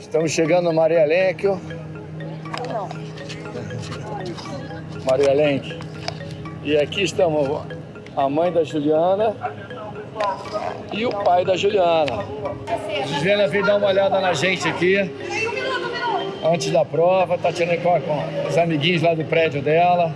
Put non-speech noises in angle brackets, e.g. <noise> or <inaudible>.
Estamos chegando no Maria Lenk. <laughs> Maria Lenk. E aqui estamos a mãe da Juliana e o pai da Juliana. Juliana veio dar uma olhada na gente aqui antes da prova, tá tirando com os amiguinhos lá do prédio dela.